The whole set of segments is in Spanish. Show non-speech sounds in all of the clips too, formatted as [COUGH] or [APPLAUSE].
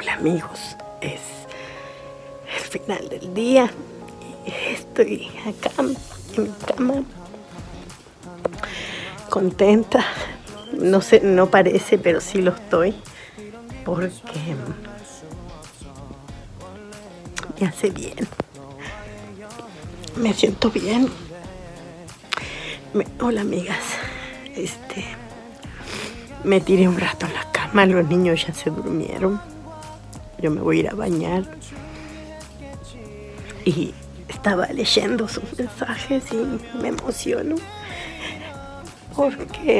Hola amigos, es el final del día. Estoy acá en mi cama. Contenta, no sé, no parece pero sí lo estoy porque me hace bien, me siento bien. hola amigas, este, me tiré un rato en la cama, los niños ya se durmieron yo me voy a ir a bañar. Y estaba leyendo sus mensajes y me emociono porque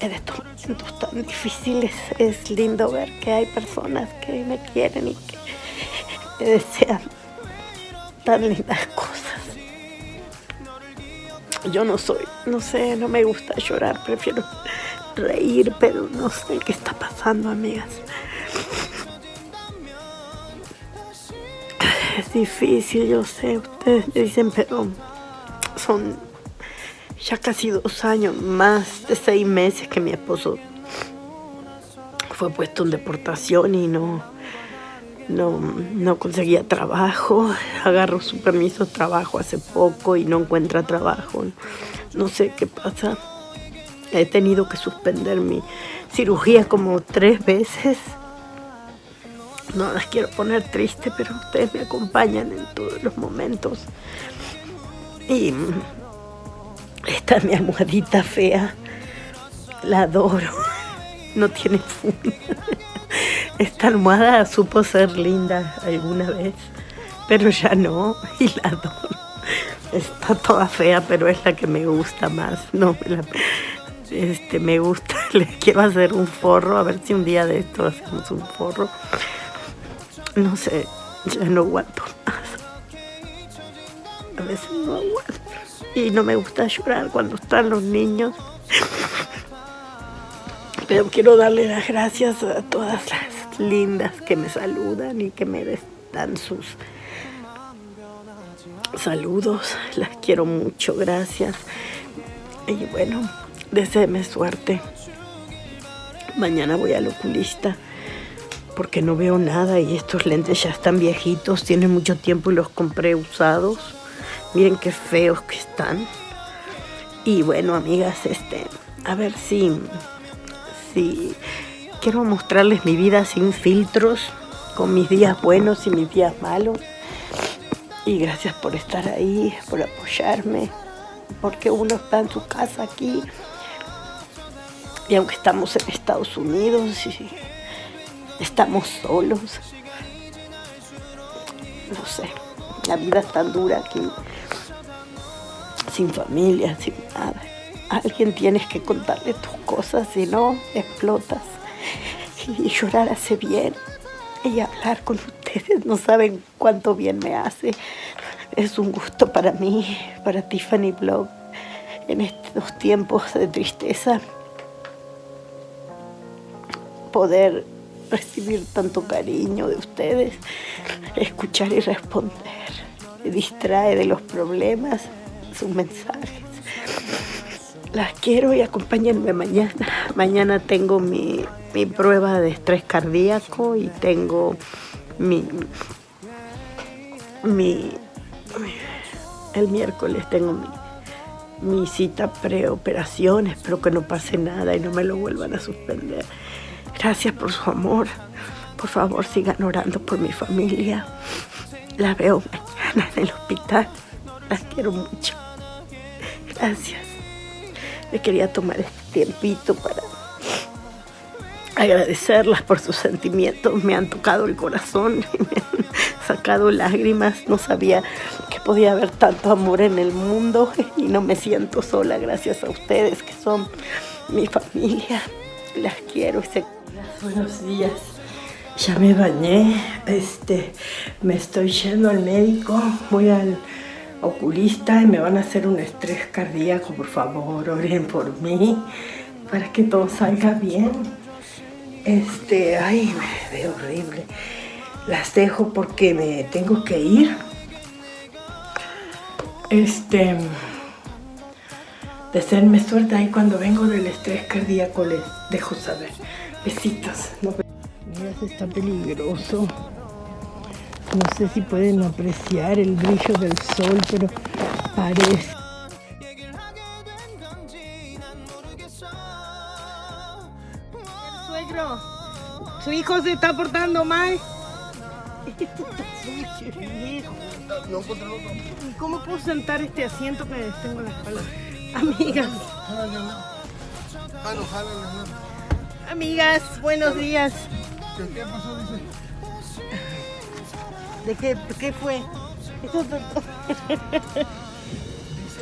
en estos momentos tan difíciles es lindo ver que hay personas que me quieren y que desean tan lindas cosas. Yo no soy, no sé, no me gusta llorar, prefiero reír, pero no sé qué está pasando, amigas. Es difícil, yo sé, ustedes dicen, pero son ya casi dos años, más de seis meses que mi esposo fue puesto en deportación y no, no, no conseguía trabajo. Agarró su permiso de trabajo hace poco y no encuentra trabajo. No sé qué pasa. He tenido que suspender mi cirugía como tres veces no las quiero poner triste, pero ustedes me acompañan en todos los momentos. Y esta es mi almohadita fea. La adoro. No tiene funda. Esta almohada supo ser linda alguna vez, pero ya no, y la adoro. Está toda fea, pero es la que me gusta más. No, este, me gusta. [LAUGHS] Les quiero hacer un forro, a ver si un día de esto hacemos un forro no sé, ya no aguanto más. A veces no aguanto. Y no me gusta llorar cuando están los niños. Pero quiero darle las gracias a todas las lindas que me saludan y que me dan sus saludos. Las quiero mucho, gracias. Y bueno, deseeme suerte. Mañana voy al oculista porque no veo nada y estos lentes ya están viejitos, tienen mucho tiempo y los compré usados. Miren qué feos que están. Y bueno, amigas, este, a ver si, si quiero mostrarles mi vida sin filtros, con mis días buenos y mis días malos. Y gracias por estar ahí, por apoyarme, porque uno está en su casa aquí. Y aunque estamos en Estados Unidos y estamos solos. No sé, la vida es tan dura aquí, sin familia, sin nada. alguien tienes que contarle tus cosas, si no, explotas. Y llorar hace bien. Y hablar con ustedes no saben cuánto bien me hace. Es un gusto para mí, para Tiffany Blog, en estos tiempos de tristeza, poder recibir tanto cariño de ustedes, escuchar y responder. Me distrae de los problemas, sus mensajes. Las quiero y acompáñenme mañana. Mañana tengo mi, prueba de estrés cardíaco y tengo mi, mi, el miércoles tengo mi, mi cita preoperación. Espero que no pase nada y no me lo vuelvan a suspender. Gracias por su amor. Por favor, sigan orando por mi familia. La veo mañana en el hospital. Las quiero mucho. Gracias. Me quería tomar este tiempito para agradecerlas por sus sentimientos. Me han tocado el corazón y me han sacado lágrimas. No sabía que podía haber tanto amor en el mundo y no me siento sola gracias a ustedes que son mi familia. Las quiero y se Buenos días. Ya me bañé, este, me estoy yendo al médico, voy al oculista y me van a hacer un estrés cardíaco, por favor, oren por mí, para que todo salga bien. Este, ay, me veo horrible. Las dejo porque me tengo que ir. Este, deseenme suerte ahí cuando vengo del estrés cardíaco les dejo saber. Besitos. Mira está peligroso. No sé si pueden apreciar el brillo del sol, pero parece. Suegro, su hijo se está portando mal. ¿Y cómo puedo sentar este asiento que tengo en la espalda? Amigas. Amigas, buenos días. ¿Qué pasó? Dice. ¿De qué, qué fue?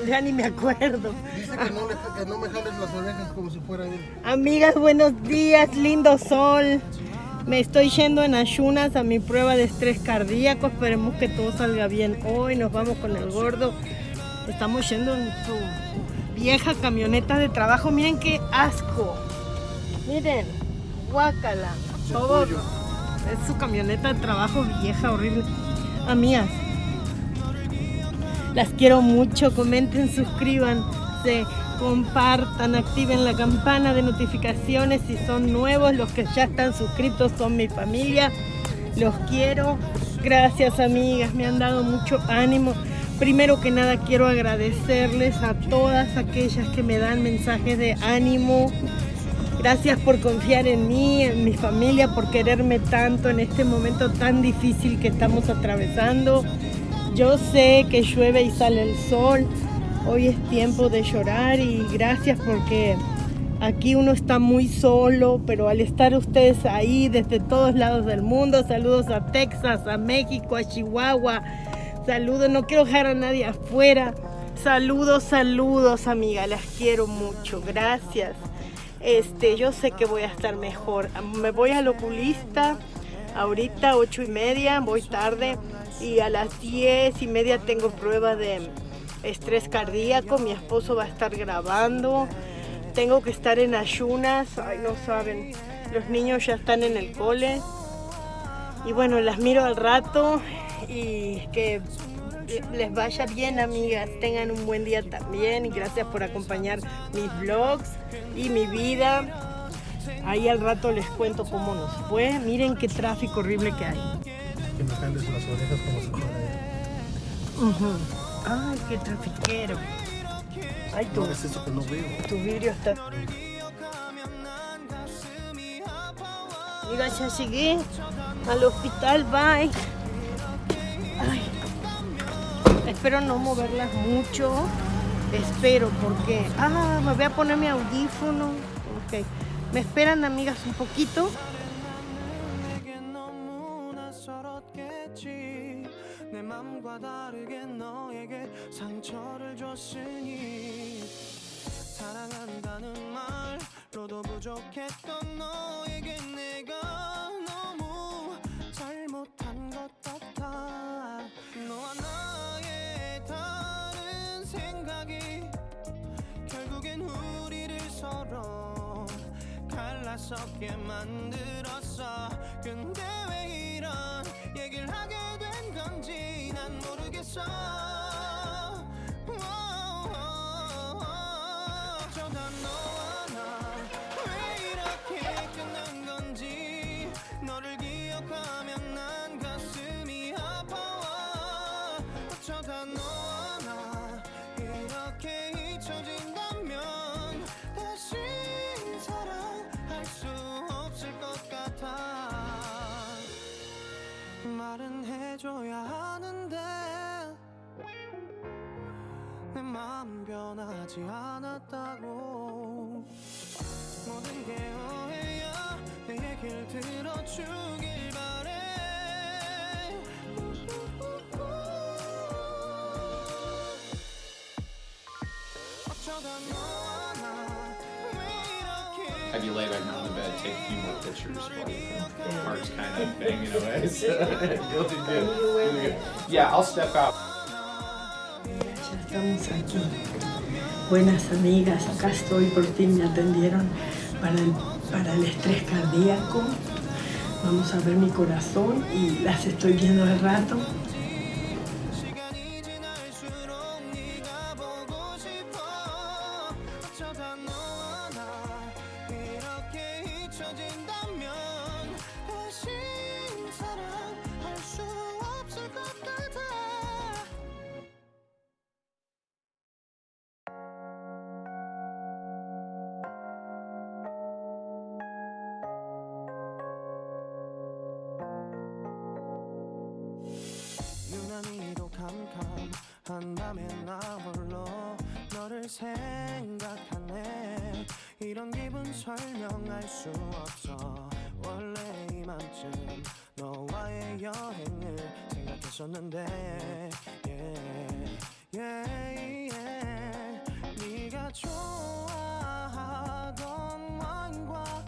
ya ni me acuerdo. Dice que no, le, que no me jales las orejas como si fuera él. Amigas, buenos días, lindo sol. Me estoy yendo en ayunas a mi prueba de estrés cardíaco. Esperemos que todo salga bien hoy. Nos vamos con el gordo. Estamos yendo en su vieja camioneta de trabajo. Miren qué asco. Miren, guácala. Todo es su camioneta de trabajo vieja, horrible. Amigas, las quiero mucho. Comenten, suscríbanse, compartan, activen la campana de notificaciones si son nuevos. Los que ya están suscritos son mi familia. Los quiero. Gracias, amigas. Me han dado mucho ánimo. Primero que nada quiero agradecerles a todas aquellas que me dan mensajes de ánimo. Gracias por confiar en mí, en mi familia, por quererme tanto en este momento tan difícil que estamos atravesando. Yo sé que llueve y sale el sol. Hoy es tiempo de llorar y gracias porque aquí uno está muy solo, pero al estar ustedes ahí desde todos lados del mundo, saludos a Texas, a México, a Chihuahua, saludos, no quiero dejar a nadie afuera. Saludos, saludos, amiga, las quiero mucho, gracias. Este, yo sé que voy a estar mejor. Me voy al oculista ahorita, ocho y media, voy tarde y a las diez y media tengo prueba de estrés cardíaco. Mi esposo va a estar grabando. Tengo que estar en ayunas. Ay, no saben. Los niños ya están en el cole. Y bueno, las miro al rato y que les vaya bien amigas, tengan un buen día también y gracias por acompañar mis vlogs y mi vida. Ahí al rato les cuento cómo nos fue. Miren qué tráfico horrible que hay. Que me las orejas como fuera él. Ujú. Ay, qué trafiquero. Ay, tu, No es eso que no veo. tu vidrio está... Mira, ya llegué al hospital, bye. Ay Espero no moverlas mucho. Espero porque... Ah, me voy a poner mi audífono. Ok. ¿Me esperan, amigas, un poquito? 내게 너무나 서럽겠지 내 맘과 다르게 너에게 상처를 줬으니 사랑한다는 말로도 부족했던 너에게 내가 너무 갈라서게 만들었어. 근데 왜 이런 얘기를 하게 된 건지 난 모르겠어 마음 변하지 않았다고 모든 게 오해야 내 얘길 들어주길 바래 어쩌다 너와 나왜 이렇게 Have you lay back down in the bed, take a few more pictures while your heart's kind of banging away. So you'll do good. You'll do good. Yeah, I'll step out. Estamos aquí. Buenas amigas, acá estoy, por fin me atendieron para el, para el estrés cardíaco. Vamos a ver mi corazón y las estoy viendo al rato. 한다면 나 홀로 너를 생각하네 이런 기분 설명할 수 없어 원래 이맘쯤 너와의 여행을 생각했었는데 yeah, yeah, yeah. 네가 좋아하던 와인과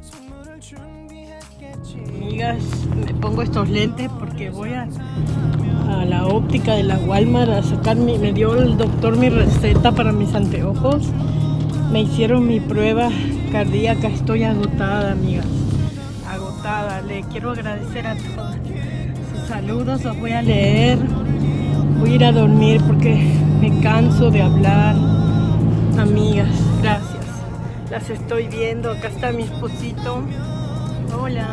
선물을 준비했겠지 Amigas, me pongo estos lentes porque voy a, a la óptica de la Walmart a sacar mi, me dio el doctor mi receta para mis anteojos. Me hicieron mi prueba cardíaca, estoy agotada, amigas. Agotada. Le quiero agradecer a todos sus saludos, los voy a leer. Voy a ir a dormir porque me canso de hablar. Amigas, gracias. Las estoy viendo. Acá está mi esposito. Hola.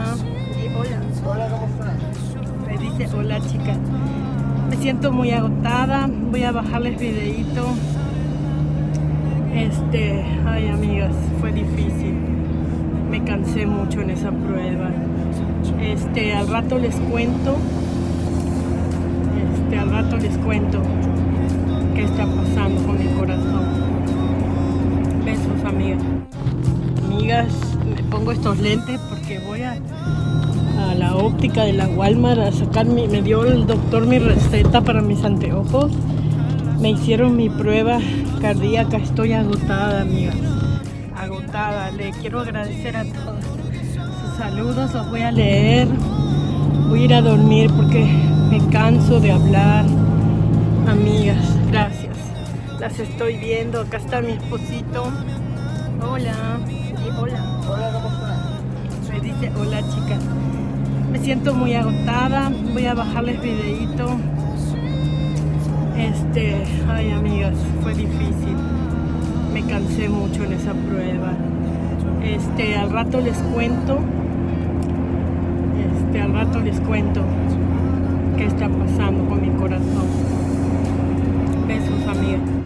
Hola. Hola, ¿cómo estás? Me dice hola chica. Me siento muy agotada. Voy a bajarles videito. Este, ay amigas, fue difícil. Me cansé mucho en esa prueba. Este, al rato les cuento. Este, al rato les cuento qué está pasando con mi corazón. Besos, amigas. Amigas, me pongo estos lentes porque voy a a la óptica de la Walmart a sacar mi, me dio el doctor mi receta para mis anteojos. Me hicieron mi prueba cardíaca, estoy agotada, amigas. Agotada. Le quiero agradecer a todos sus saludos, los voy a leer. Voy a ir a dormir porque me canso de hablar. Amigas, gracias. Las estoy viendo. Acá está mi esposito. Hola. Y hola. Hola, ¿cómo estás? Me dice hola chica. Siento muy agotada. Voy a bajarles videito. Este, ay amigas, fue difícil. Me cansé mucho en esa prueba. Este, al rato les cuento. Este, al rato les cuento qué está pasando con mi corazón. Besos, amigas.